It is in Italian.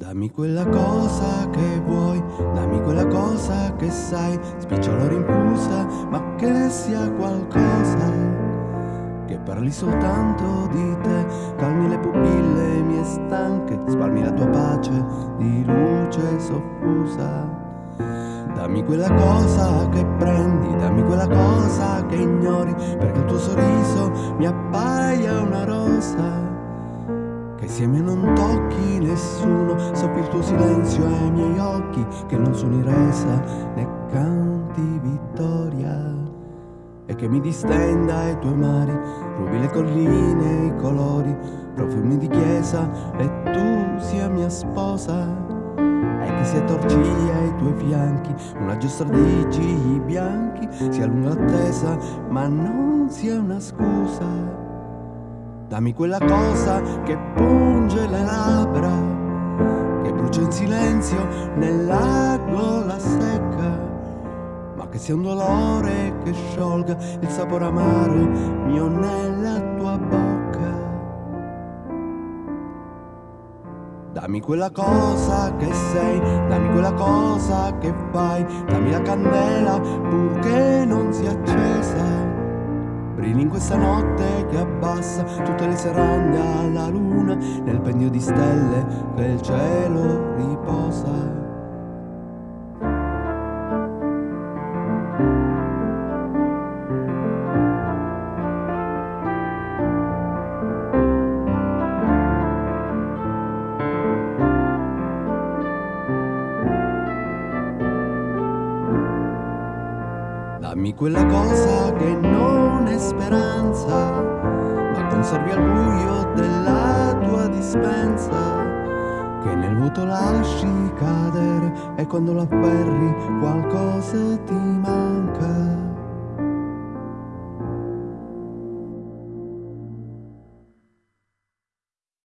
Dammi quella cosa che vuoi, dammi quella cosa che sai, spicciolo rinfusa, ma che sia qualcosa che parli soltanto di te, calmi le pupille mie stanche, spalmi la tua pace di luce soffusa. Dammi quella cosa che prendi, dammi quella cosa che ignori, perché il tuo sorriso mi appaia una rosa che insieme non tocchi nessuno, soppi il tuo silenzio ai miei occhi, che non suoni resa né canti vittoria. E che mi distenda ai tuoi mari, rubi le colline e i colori, profumi di chiesa e tu sia mia sposa. E che sia torcia ai tuoi fianchi, una giostra di gigli bianchi, sia lunga l'attesa, ma non sia una scusa. Dammi quella cosa che punge silenzio nella gola secca, ma che sia un dolore che sciolga il sapore amaro mio nella tua bocca. Dammi quella cosa che sei, dammi quella cosa che fai, dammi la candela purché non sia accesa Brilli in questa notte che abbassa tutte le serande alla luna Nel pegno di stelle il cielo riposa. Dammi quella cosa che dispensa, che nel vuoto lasci cadere e quando la afferri qualcosa ti manca.